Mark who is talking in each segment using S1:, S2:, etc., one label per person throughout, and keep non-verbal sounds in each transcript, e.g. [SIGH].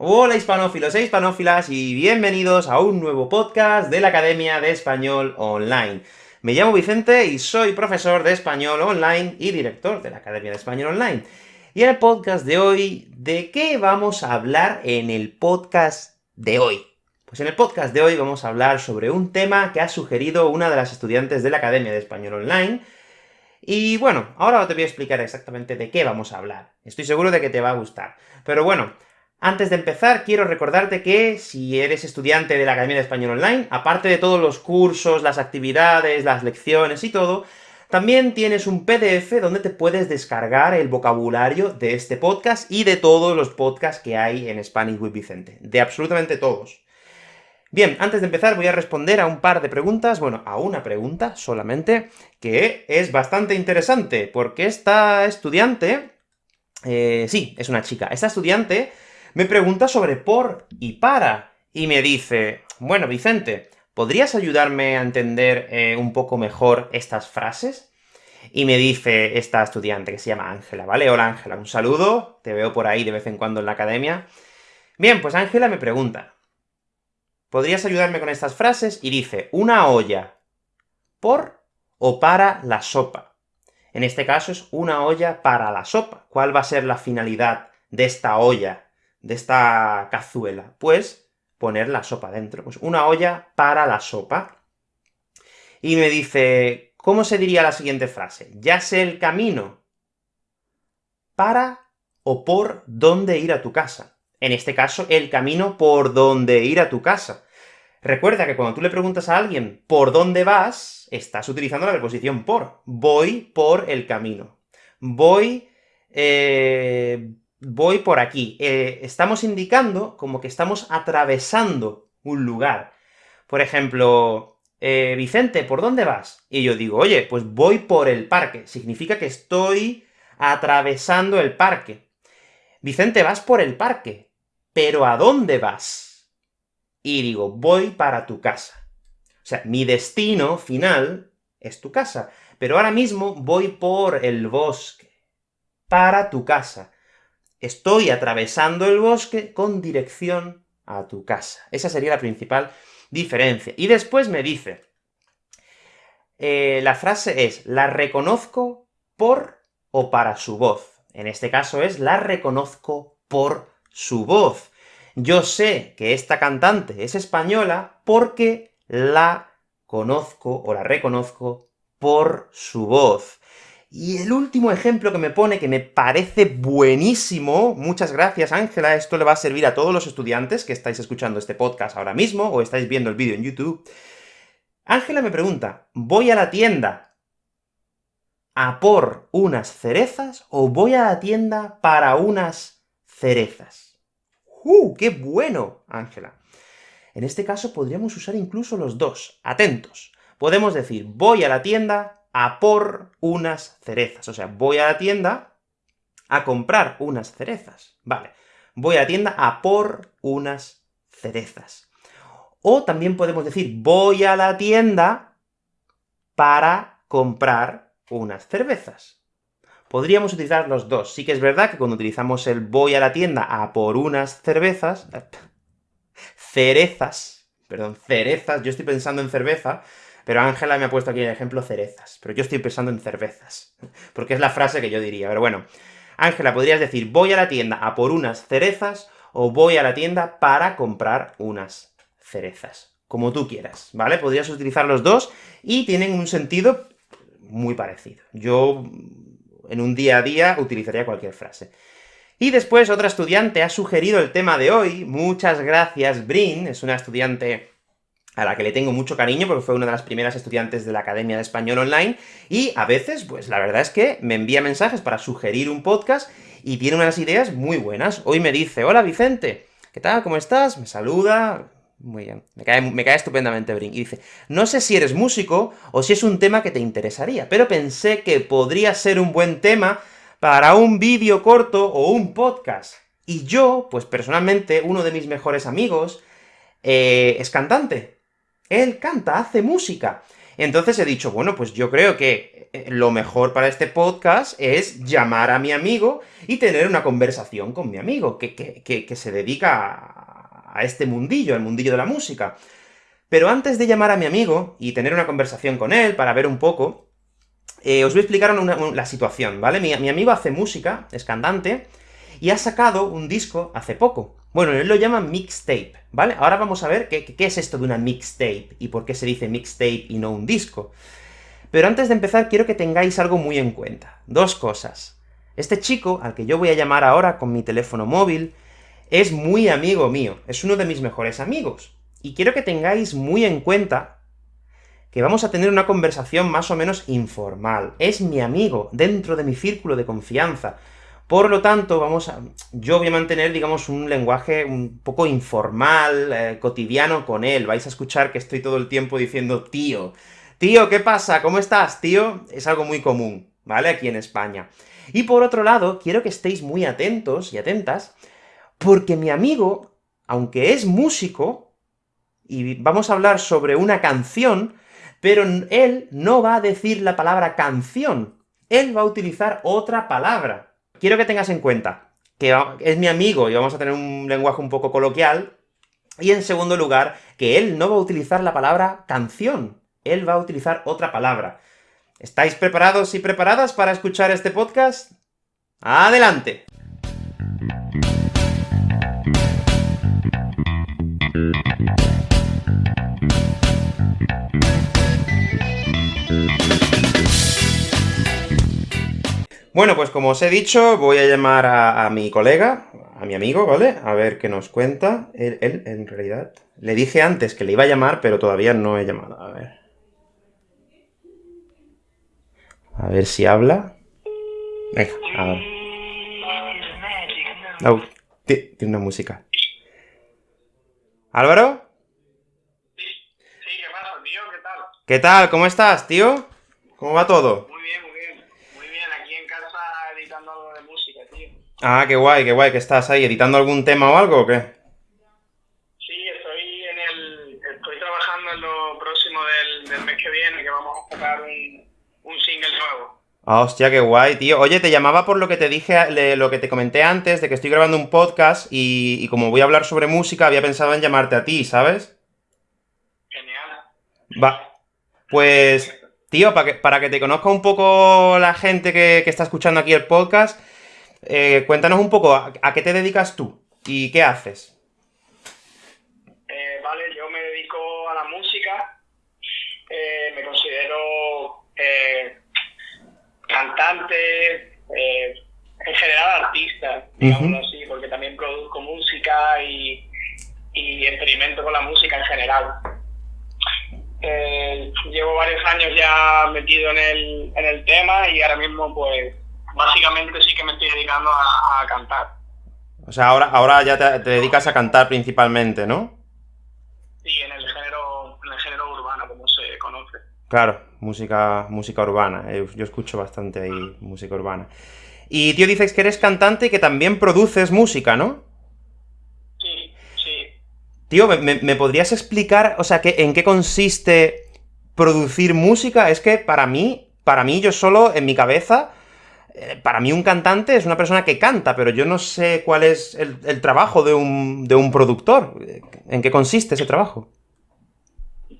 S1: Hola hispanófilos e hispanófilas, y bienvenidos a un nuevo podcast de la Academia de Español Online. Me llamo Vicente y soy profesor de Español Online y director de la Academia de Español Online. Y en el podcast de hoy, ¿de qué vamos a hablar en el podcast de hoy? Pues en el podcast de hoy vamos a hablar sobre un tema que ha sugerido una de las estudiantes de la Academia de Español Online, y bueno, ahora te voy a explicar exactamente de qué vamos a hablar. Estoy seguro de que te va a gustar. Pero bueno, antes de empezar, quiero recordarte que si eres estudiante de la Academia de Español Online, aparte de todos los cursos, las actividades, las lecciones y todo, también tienes un PDF donde te puedes descargar el vocabulario de este podcast y de todos los podcasts que hay en Spanish with Vicente. De absolutamente todos. Bien, antes de empezar voy a responder a un par de preguntas, bueno, a una pregunta solamente, que es bastante interesante, porque esta estudiante... Eh, sí, es una chica. Esta estudiante me pregunta sobre por y para, y me dice, bueno, Vicente, ¿podrías ayudarme a entender eh, un poco mejor estas frases? Y me dice esta estudiante, que se llama Ángela, ¿vale? Hola Ángela, un saludo, te veo por ahí de vez en cuando en la academia. Bien, pues Ángela me pregunta, ¿podrías ayudarme con estas frases? Y dice, una olla, por o para la sopa. En este caso es una olla para la sopa. ¿Cuál va a ser la finalidad de esta olla? De esta cazuela? Pues poner la sopa dentro. Pues una olla para la sopa. Y me dice, ¿cómo se diría la siguiente frase? Ya sé el camino para o por dónde ir a tu casa. En este caso, el camino por dónde ir a tu casa. Recuerda que cuando tú le preguntas a alguien por dónde vas, estás utilizando la preposición por. Voy por el camino. Voy eh, voy por aquí. Eh, estamos indicando como que estamos atravesando un lugar. Por ejemplo, eh, Vicente, ¿por dónde vas? Y yo digo, oye, pues voy por el parque. Significa que estoy atravesando el parque. Vicente, vas por el parque. ¿Pero a dónde vas? Y digo, voy para tu casa. O sea, mi destino final es tu casa. Pero ahora mismo voy por el bosque. Para tu casa. Estoy atravesando el bosque con dirección a tu casa. Esa sería la principal diferencia. Y después me dice, eh, la frase es, la reconozco por o para su voz. En este caso es, la reconozco por su voz. Yo sé que esta cantante es española porque la conozco o la reconozco por su voz. Y el último ejemplo que me pone, que me parece buenísimo, muchas gracias Ángela, esto le va a servir a todos los estudiantes que estáis escuchando este podcast ahora mismo, o estáis viendo el vídeo en YouTube. Ángela me pregunta, ¿voy a la tienda a por unas cerezas, o voy a la tienda para unas cerezas? ¡Uh, qué bueno, Ángela! En este caso podríamos usar incluso los dos. Atentos. Podemos decir, voy a la tienda a por unas cerezas. O sea, voy a la tienda a comprar unas cerezas. Vale. Voy a la tienda a por unas cerezas. O también podemos decir, voy a la tienda para comprar unas cervezas. Podríamos utilizar los dos. Sí que es verdad que cuando utilizamos el voy a la tienda a por unas cervezas, [LAUGHS] cerezas, perdón, cerezas, yo estoy pensando en cerveza, pero Ángela me ha puesto aquí el ejemplo cerezas, pero yo estoy pensando en cervezas, [LAUGHS] porque es la frase que yo diría, pero bueno. Ángela, podrías decir, voy a la tienda a por unas cerezas, o voy a la tienda para comprar unas cerezas. Como tú quieras, ¿vale? Podrías utilizar los dos, y tienen un sentido muy parecido. Yo, en un día a día, utilizaría cualquier frase. Y después otra estudiante ha sugerido el tema de hoy, muchas gracias Brin, es una estudiante a la que le tengo mucho cariño, porque fue una de las primeras estudiantes de la Academia de Español Online, y a veces, pues la verdad es que me envía mensajes para sugerir un podcast, y tiene unas ideas muy buenas. Hoy me dice, hola Vicente, ¿qué tal? ¿Cómo estás? Me saluda, muy bien, me cae, me cae estupendamente Brin, y dice, no sé si eres músico, o si es un tema que te interesaría, pero pensé que podría ser un buen tema para un vídeo corto o un podcast. Y yo, pues personalmente, uno de mis mejores amigos, eh, es cantante, él canta, hace música. Entonces he dicho, bueno, pues yo creo que eh, lo mejor para este podcast es llamar a mi amigo y tener una conversación con mi amigo, que, que, se dedica a, este mundillo, el mundillo de la música. Pero antes de llamar a mi amigo y tener una conversación con él para ver un poco, eh, os voy a explicar la situación, ¿vale? Mi, amigo hace música, es cantante, y ha sacado un disco hace poco. Bueno, él lo llama mixtape, ¿vale? Ahora vamos a ver qué, qué es esto de una mixtape, y por qué se dice mixtape y no un disco. Pero antes de empezar, quiero que tengáis algo muy en cuenta. Dos cosas. Este chico, al que yo voy a llamar ahora con mi teléfono móvil, es muy amigo mío, es uno de mis mejores amigos. Y quiero que tengáis muy en cuenta que vamos a tener una conversación más o menos informal. Es mi amigo, dentro de mi círculo de confianza. Por lo tanto, vamos a, yo voy a mantener, digamos, un lenguaje un poco informal, eh, cotidiano con él. Vais a escuchar que estoy todo el tiempo diciendo tío. Tío, ¿qué pasa? ¿Cómo estás, tío? Es algo muy común, ¿vale? Aquí en España. Y por otro lado, quiero que estéis muy atentos y atentas, porque mi amigo, aunque es músico, y vamos a hablar sobre una canción, pero él no va a decir la palabra canción, él va a utilizar otra palabra. Quiero que tengas en cuenta que es mi amigo y vamos a tener un lenguaje un poco coloquial, y en segundo lugar, que él no va a utilizar la palabra canción, él va a utilizar otra palabra. ¿Estáis preparados y preparadas para escuchar este podcast? ¡Adelante! Bueno, pues como os he dicho, voy a llamar a, mi colega, a mi amigo, ¿vale? A ver qué nos cuenta. Él, él, en realidad, le dije antes que le iba a llamar, pero todavía no he llamado. A ver. A ver si habla. Venga, a ver. Oh, tiene una música. ¿Álvaro?
S2: Sí, sí, ¿qué pasa, tío? ¿Qué tal?
S1: ¿Qué tal? ¿Cómo estás, tío? ¿Cómo va todo? Ah, qué guay, qué guay, que estás ahí, ¿editando algún tema o algo o qué?
S2: Sí, estoy en el... estoy trabajando en lo próximo del, mes que viene, que vamos a sacar un, single nuevo.
S1: Ah, hostia, qué guay, tío. Oye, te llamaba por lo que te dije, lo que te comenté antes, de que estoy grabando un podcast, y, y como voy a hablar sobre música, había pensado en llamarte a ti, ¿sabes?
S2: Genial.
S1: Va. Pues, tío, para que, para que te conozca un poco la gente que, que está escuchando aquí el podcast, eh, cuéntanos un poco, ¿a, qué te dedicas tú? ¿Y qué haces?
S2: Eh, vale, yo me dedico a la música, eh, me considero cantante, en general artista, digámoslo así, porque también produzco música y, experimento con la música en general. llevo varios años ya metido en el, en el tema y ahora mismo pues básicamente sí que me estoy dedicando a, cantar.
S1: O sea, ahora, ahora ya te, dedicas a cantar principalmente, ¿no?
S2: Sí, en el género, en el género urbano, como se conoce.
S1: Claro, música, música urbana. Eh, yo escucho bastante ahí música urbana. Y, tío, dices que eres cantante y que también produces música, ¿no?
S2: Sí, sí.
S1: Tío, ¿me, podrías explicar, o sea, que, en qué consiste producir música? Es que para mí, para mí, yo solo, en mi cabeza, para mí un cantante es una persona que canta, pero yo no sé cuál es el, trabajo de un, de un, productor. ¿En qué consiste ese trabajo?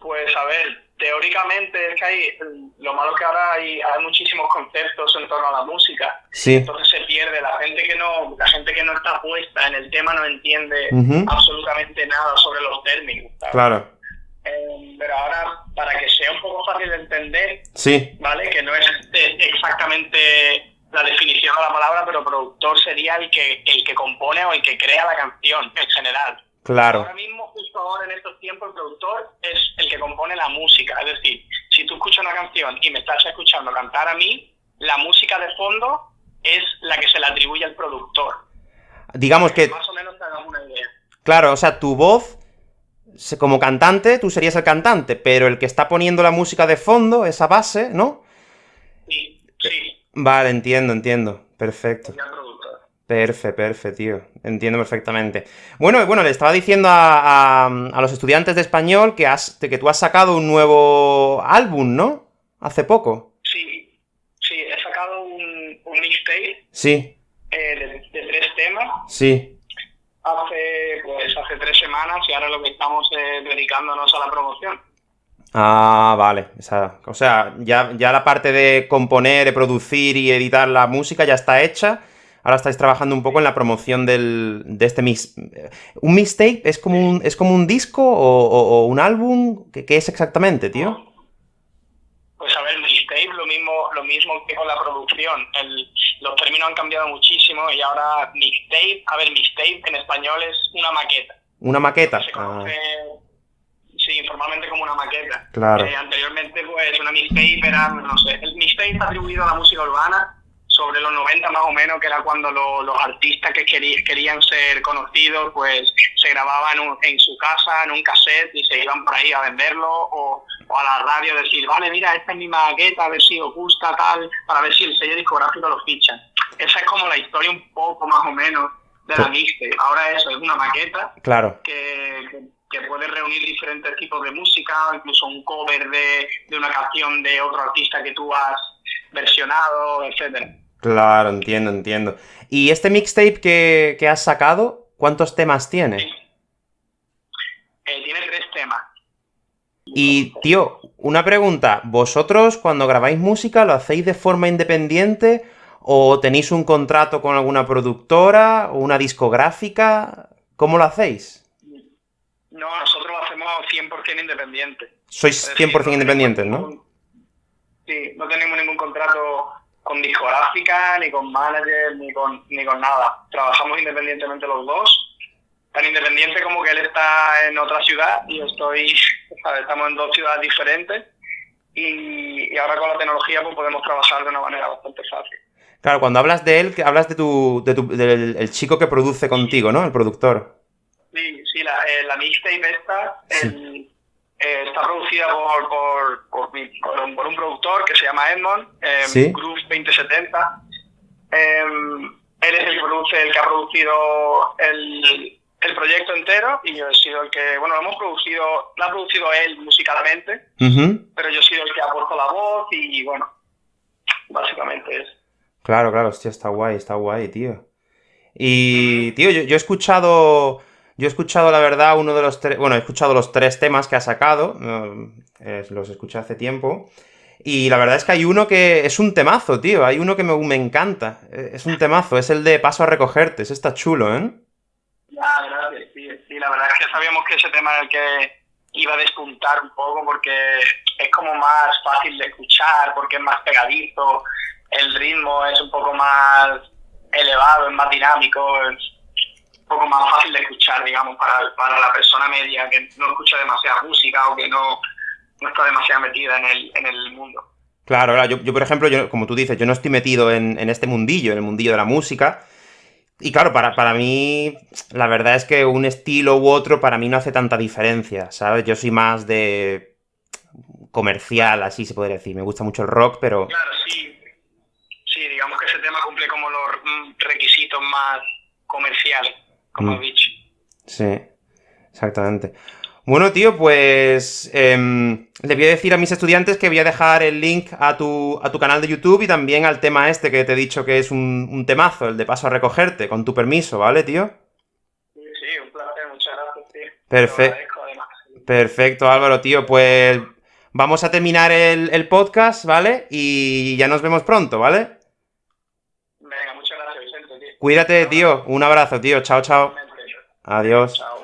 S2: Pues a ver, teóricamente es que hay, lo malo es que ahora hay, hay muchísimos conceptos en torno a la música.
S1: Sí.
S2: Entonces se pierde, la gente que no, la gente que no está puesta en el tema no entiende absolutamente nada sobre los términos.
S1: Claro.
S2: Eh, pero ahora, para que sea un poco fácil de entender,
S1: sí.
S2: ¿vale? Que no es exactamente la definición de la palabra, pero productor sería el que, el que compone o el que crea la canción en general.
S1: Claro.
S2: Ahora mismo, justo ahora en estos tiempos, el productor es el que compone la música. Es decir, si tú escuchas una canción y me estás escuchando cantar a mí, la música de fondo es la que se le atribuye al productor.
S1: Digamos que...
S2: Más o menos te hagamos una idea.
S1: Claro, o sea, tu voz, como cantante, tú serías el cantante, pero el que está poniendo la música de fondo, esa base, ¿no?
S2: Sí.
S1: Vale, entiendo, entiendo. Perfecto. Perfe, perfe, tío. Entiendo perfectamente. Bueno, bueno, le estaba diciendo a, a, los estudiantes de español que, has, que tú has sacado un nuevo álbum, ¿no? Hace poco.
S2: Sí, sí, he sacado un, un mixtape.
S1: Sí.
S2: Eh, de, de, tres temas.
S1: Sí.
S2: Hace, pues, hace tres semanas y ahora lo que estamos es dedicándonos a la promoción.
S1: Ah, vale. O sea, ya, ya la parte de componer, de producir y editar la música ya está hecha ahora estáis trabajando un poco en la promoción del, de este mix. ¿Un mixtape es como un, es como un disco o, o un álbum? ¿Qué, ¿Qué, es exactamente, tío?
S2: Pues a ver, mixtape lo mismo, lo mismo que con la producción. El, los términos han cambiado muchísimo y ahora mixtape, a ver, mixtape en español es una maqueta.
S1: ¿Una maqueta?
S2: Se conoce, ah. Sí, informalmente como una maqueta.
S1: Claro.
S2: Eh, anteriormente, pues, una mixtape era, no sé, el mixtape está atribuido a la música urbana sobre los 90 más o menos, que era cuando lo, los artistas que querían ser conocidos, pues se grababan en su casa, en un cassette, y se iban por ahí a venderlo, o, o, a la radio decir, vale, mira, esta es mi maqueta, a ver si os gusta, tal, para ver si el sello discográfico lo ficha. Esa es como la historia un poco más o menos de la mixtape. Ahora eso es una maqueta
S1: claro.
S2: que, que, que, puede reunir diferentes tipos de música, incluso un cover de, de una canción de otro artista que tú has versionado, etcétera.
S1: Claro, entiendo, entiendo. ¿Y este mixtape que, que has sacado, cuántos temas tiene?
S2: Eh, tiene tres temas.
S1: Y, tío, una pregunta. ¿Vosotros cuando grabáis música lo hacéis de forma independiente o tenéis un contrato con alguna productora o una discográfica? ¿Cómo lo hacéis?
S2: No, nosotros lo hacemos 100% independiente.
S1: Sois 100% decir, no independientes, ¿no?
S2: Sí, no tenemos ningún contrato con discográfica, ni con manager, ni con, ni con nada. Trabajamos independientemente los dos, tan independiente como que él está en otra ciudad y yo estoy, [LAUGHS] ¿sabes? estamos en dos ciudades diferentes y, y, ahora con la tecnología pues podemos trabajar de una manera bastante fácil.
S1: Claro, cuando hablas de él, hablas de tu, de tu del el chico que produce contigo, ¿no? El productor.
S2: Sí, la, eh, la mixtape esta, sí. el, eh, está producida por, por, por, por, por, un productor que se llama Edmond, eh,
S1: ¿Sí?
S2: Groove 2070. Eh, él es el que, produce, el que ha producido el, el, proyecto entero y yo he sido el que, bueno, lo hemos producido, lo ha producido él musicalmente,
S1: uh -huh.
S2: pero yo he sido el que ha puesto la voz y, bueno, básicamente es.
S1: Claro, claro, hostia, está guay, está guay, tío. Y, tío, yo, yo he escuchado yo he escuchado, la verdad, uno de los tres... Bueno, he escuchado los tres temas que ha sacado, los escuché hace tiempo, y la verdad es que hay uno que es un temazo, tío, hay uno que me, me encanta, es un temazo, es el de Paso a recogerte, ese está chulo, ¿eh?
S2: Ah, gracias, sí, sí, la verdad es que sabíamos que ese tema era el que iba a despuntar un poco porque es como más fácil de escuchar, porque es más pegadizo, el ritmo es un poco más elevado, es más dinámico, poco más fácil de escuchar, digamos, para, para la persona media que no escucha demasiada música o que no, no está demasiado metida en el, en el mundo.
S1: Claro, claro. Yo, yo, por ejemplo, yo, como tú dices, yo no estoy metido en, en, este mundillo, en el mundillo de la música. Y claro, para, para mí, la verdad es que un estilo u otro para mí no hace tanta diferencia, ¿sabes? Yo soy más de comercial, así se podría decir. Me gusta mucho el rock, pero...
S2: Claro, sí. Sí, digamos que ese tema cumple como los requisitos más comerciales como mm. dicho.
S1: Sí, exactamente. Bueno, tío, pues eh, le voy a decir a mis estudiantes que voy a dejar el link a tu, a tu canal de YouTube y también al tema este que te he dicho que es un, un temazo, el de paso a recogerte, con tu permiso, ¿vale, tío?
S2: Sí, sí, un placer, muchas gracias, tío.
S1: Perfecto. Perfecto, Álvaro, tío, pues vamos a terminar el, el podcast, ¿vale? Y ya nos vemos pronto, ¿vale? Cuídate, tío. Un abrazo, tío. Chao, chao. Adiós.
S2: Chao.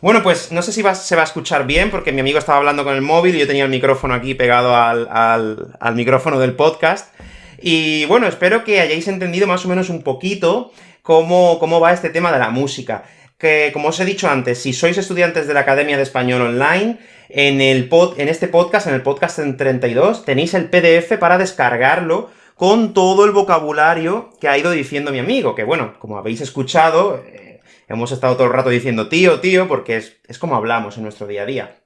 S1: Bueno, pues no sé si va, se va a escuchar bien, porque mi amigo estaba hablando con el móvil y yo tenía el micrófono aquí pegado al, al, al micrófono del podcast. Y bueno, espero que hayáis entendido más o menos un poquito cómo, cómo va este tema de la música. Que, como os he dicho antes, si sois estudiantes de la Academia de Español Online, en, el pod, en este podcast, en el podcast en 32, tenéis el PDF para descargarlo con todo el vocabulario que ha ido diciendo mi amigo, que bueno, como habéis escuchado, eh, hemos estado todo el rato diciendo tío, tío, porque es, es como hablamos en nuestro día a día.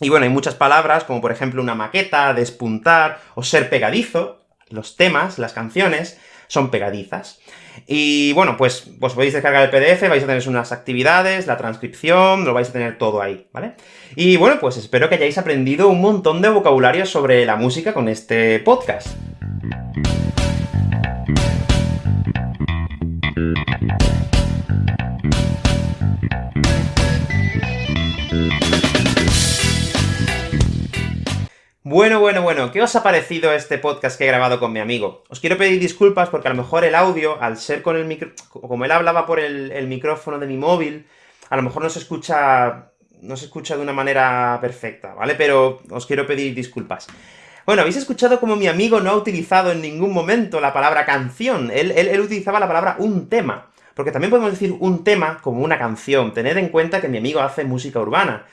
S1: Y bueno, hay muchas palabras, como por ejemplo una maqueta, despuntar, o ser pegadizo, los temas, las canciones, son pegadizas. Y bueno, pues, pues podéis descargar el PDF, vais a tener unas actividades, la transcripción, lo vais a tener todo ahí, ¿vale? Y bueno, pues espero que hayáis aprendido un montón de vocabulario sobre la música con este podcast. Bueno, bueno, bueno, ¿qué os ha parecido este podcast que he grabado con mi amigo? Os quiero pedir disculpas porque a lo mejor el audio, al ser con el micro... como él hablaba por el, micrófono de mi móvil, a lo mejor no se escucha... no se escucha de una manera perfecta, ¿vale? Pero os quiero pedir disculpas. Bueno, habéis escuchado como mi amigo no ha utilizado en ningún momento la palabra canción, él, él, él utilizaba la palabra un tema. Porque también podemos decir un tema como una canción, tened en cuenta que mi amigo hace música urbana.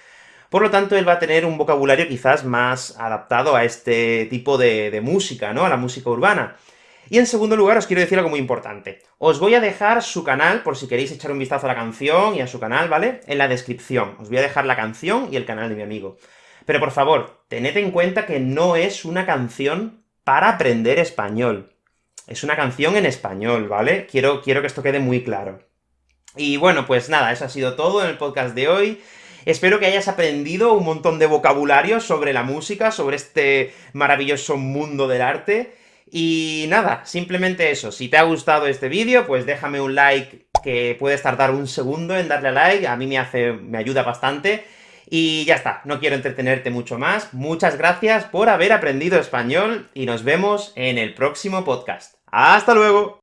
S1: Por lo tanto, él va a tener un vocabulario quizás más adaptado a este tipo de, música, ¿no?, a la música urbana. Y en segundo lugar, os quiero decir algo muy importante. Os voy a dejar su canal, por si queréis echar un vistazo a la canción y a su canal, ¿vale?, en la descripción. Os voy a dejar la canción y el canal de mi amigo. Pero por favor, tened en cuenta que no es una canción para aprender español. Es una canción en español, ¿vale? Quiero, quiero que esto quede muy claro. Y bueno, pues nada, eso ha sido todo en el podcast de hoy. Espero que hayas aprendido un montón de vocabulario sobre la música, sobre este maravilloso mundo del arte, y nada, simplemente eso. Si te ha gustado este vídeo, pues déjame un like, que puedes tardar un segundo en darle a like, a mí me hace, me ayuda bastante, y ya está, no quiero entretenerte mucho más. Muchas gracias por haber aprendido español, y nos vemos en el próximo podcast. ¡Hasta luego!